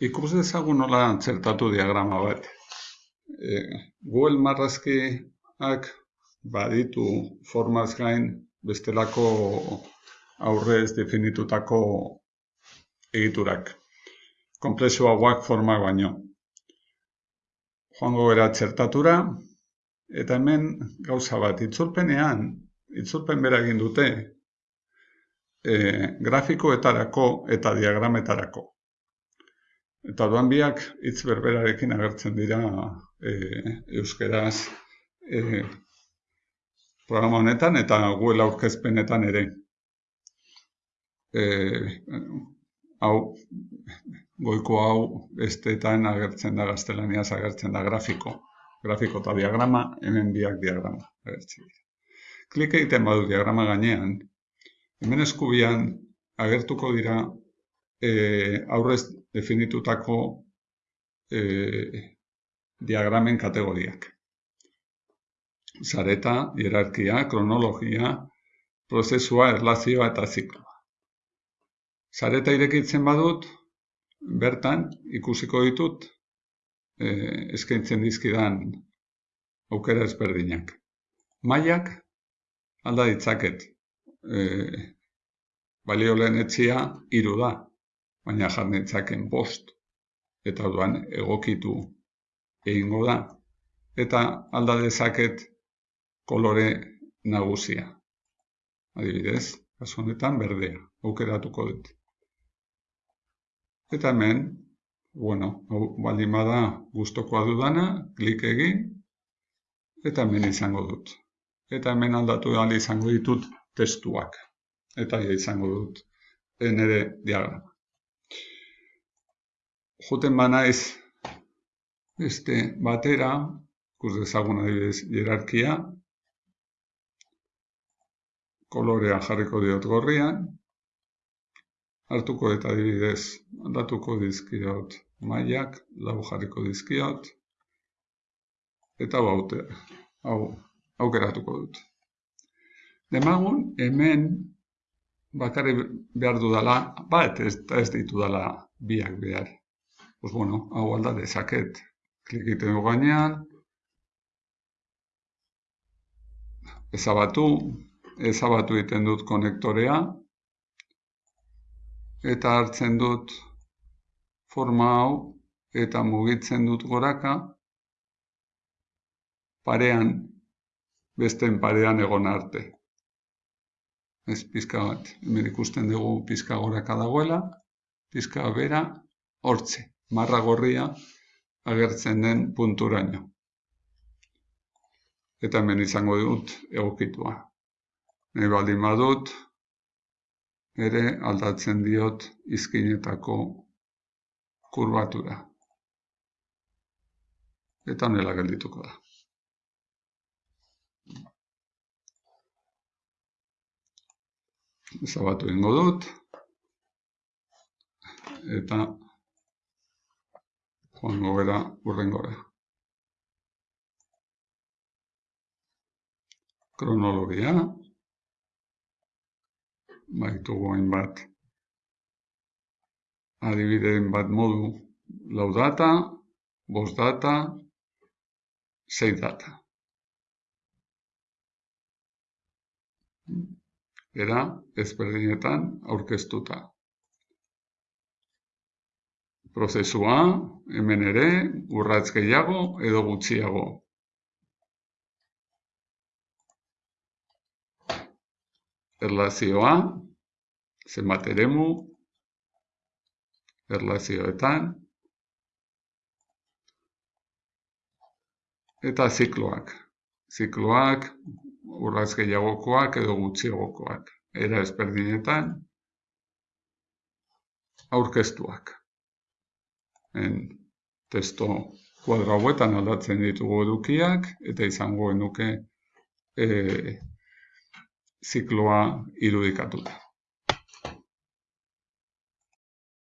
Ikus dezagun nola txertatu diagrama bat. E, Google marrazkiak baditu formaz gain bestelako aurrez definitutako egiturak. Komplexuagoak forma baino. Joango gara txertatura, eta hemen gauza bat, itzulpenean, itzulpen bera egin dute, e, grafikoetarako eta diagrametarako. Eta duan biak hitz berberarekin agertzen dira e, euskeraz e, programa honetan eta Google aurkezpenetan ere. E, hau, goiko hau besteetan agertzen da gaztelaniaz agertzen da grafiko. Grafiko eta diagrama, hemen biak diagrama. Agertzen. Klik egiten badu diagrama gainean, hemen eskubian agertuko dira e, aurrez definitutako e, diagramen kategoriak. Zareta, hierarkia, kronologia, prozesua, erlazioa eta zikloa. Zareta irekitzen badut, bertan ikusiko ditut e, eskaintzen dizkidan aukera ezberdinak. Maiak alda ditzaket. E, balio lehen etxia iru da baina jarnetzaken bost, eta duan egokitu egingo da, eta alda dezaket kolore nagusia. Adibidez, kasu honetan berdea, aukeratuko dut. Eta hemen, bueno, baldin bada gustokoa dudana, klik egin, eta hemen izango dut. Eta hemen aldatu ahal izango ditut testuak. Eta izango dut nire diagrama joten banaiz beste batera, ikus dezagun adibidez hierarkia, kolorea jarriko diot gorrian, hartuko eta adibidez aldatuko dizkiot mailak, lau jarriko dizkiot, eta hau hau aukeratuko dut. Demagun, hemen bakarri behar dudala, bat ez, ez ditu dala biak behar pues bueno, hau alda dezaket. Klik egiten du gainean, ezabatu, ezabatu egiten dut konektorea, eta hartzen dut forma hau, eta mugitzen dut goraka, parean, besten parean egon arte. Ez pizka bat, hemen ikusten dugu pizka goraka dagoela, pizka bera, hortze marra gorria agertzen den punturaino. Eta hemen izango dut egokitua. Nahi baldin badut, ere aldatzen diot izkinetako kurbatura. Eta nela geldituko da. Zabatu ingo dut. Eta joango gara urrengora. Kronologia, baitugu bat adibideen bat modu lau data, bost data, sei data. Era ezberdinetan aurkeztuta prozesua, hemen ere, urratz gehiago edo gutxiago. Erlazioa, zenbat eremu, erlazioetan, eta zikloak. Zikloak, urratz gehiagokoak edo gutxiagokoak. Era ezberdinetan, aurkeztuak testo kuadro hauetan aldatzen ditugu edukiak eta izango genuke e, zikloa irudikatuta.